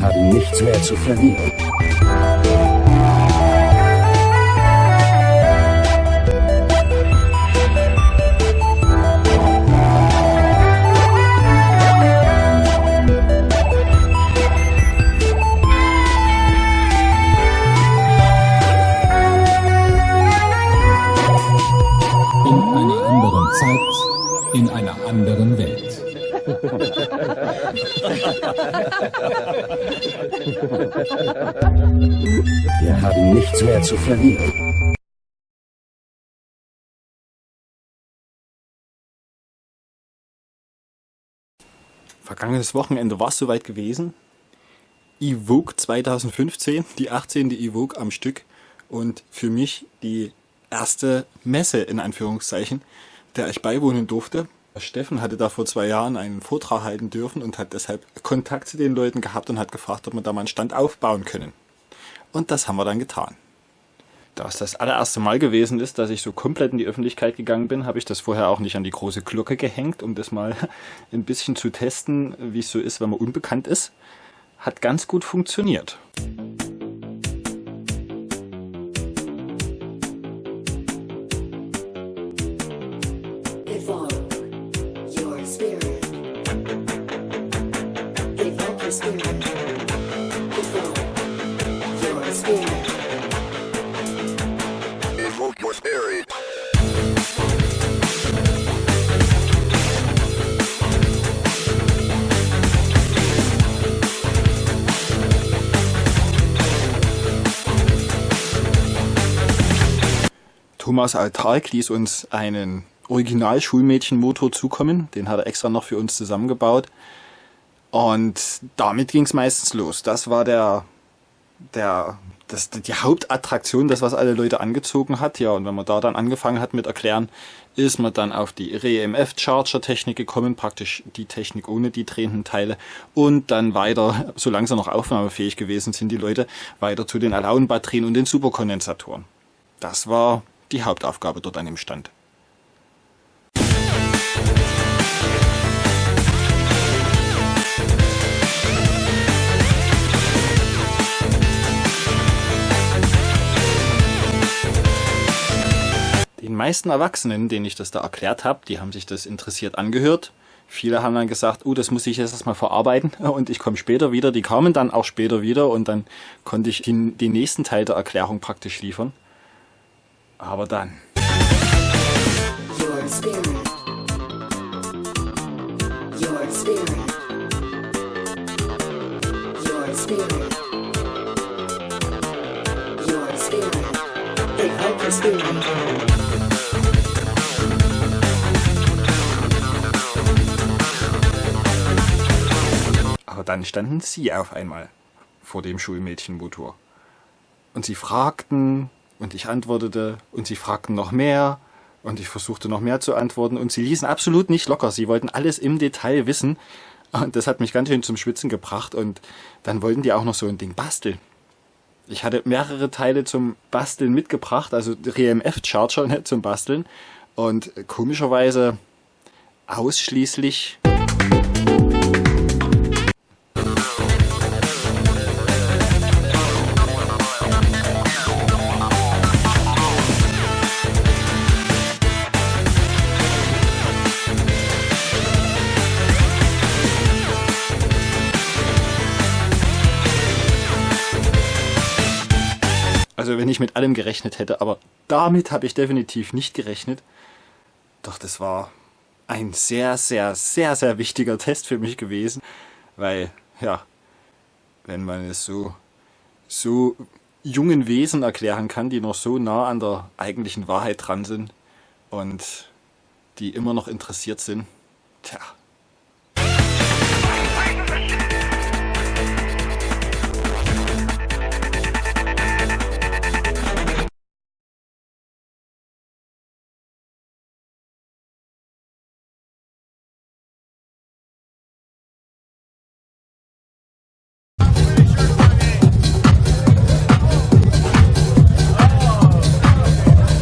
Haben nichts mehr zu verlieren. In einer anderen Zeit, in einer anderen Welt. Wir haben nichts mehr zu verlieren. Vergangenes Wochenende war es soweit gewesen. Evoke 2015, die 18. Evoke am Stück und für mich die erste Messe in Anführungszeichen, der ich beiwohnen durfte. Steffen hatte da vor zwei Jahren einen Vortrag halten dürfen und hat deshalb Kontakt zu den Leuten gehabt und hat gefragt, ob wir da mal einen Stand aufbauen können. Und das haben wir dann getan. Da es das allererste Mal gewesen ist, dass ich so komplett in die Öffentlichkeit gegangen bin, habe ich das vorher auch nicht an die große Glocke gehängt, um das mal ein bisschen zu testen, wie es so ist, wenn man unbekannt ist. Hat ganz gut funktioniert. Thomas Altark ließ uns einen Original-Schulmädchenmotor zukommen. Den hat er extra noch für uns zusammengebaut. Und damit ging es meistens los. Das war der, der, das, die Hauptattraktion, das was alle Leute angezogen hat. Ja, und wenn man da dann angefangen hat mit erklären, ist man dann auf die REMF-Charger-Technik gekommen, praktisch die Technik ohne die drehenden Teile. Und dann weiter, solange sie noch aufnahmefähig gewesen sind, die Leute, weiter zu den Alaun-Batterien und den Superkondensatoren. Das war die Hauptaufgabe dort an dem Stand. Meisten Erwachsenen, denen ich das da erklärt habe, die haben sich das interessiert angehört. Viele haben dann gesagt, oh, das muss ich jetzt erstmal verarbeiten und ich komme später wieder. Die kamen dann auch später wieder und dann konnte ich den, den nächsten Teil der Erklärung praktisch liefern. Aber dann. Your spirit. Your spirit. Your spirit. Your spirit. Your spirit. Dann standen sie auf einmal vor dem Schulmädchenmotor. Und sie fragten und ich antwortete und sie fragten noch mehr und ich versuchte noch mehr zu antworten und sie ließen absolut nicht locker. Sie wollten alles im Detail wissen und das hat mich ganz schön zum Schwitzen gebracht und dann wollten die auch noch so ein Ding basteln. Ich hatte mehrere Teile zum Basteln mitgebracht, also RMF-Charger ne, zum Basteln und komischerweise ausschließlich Also wenn ich mit allem gerechnet hätte, aber damit habe ich definitiv nicht gerechnet. Doch das war ein sehr, sehr, sehr, sehr wichtiger Test für mich gewesen, weil, ja, wenn man es so, so jungen Wesen erklären kann, die noch so nah an der eigentlichen Wahrheit dran sind und die immer noch interessiert sind, tja,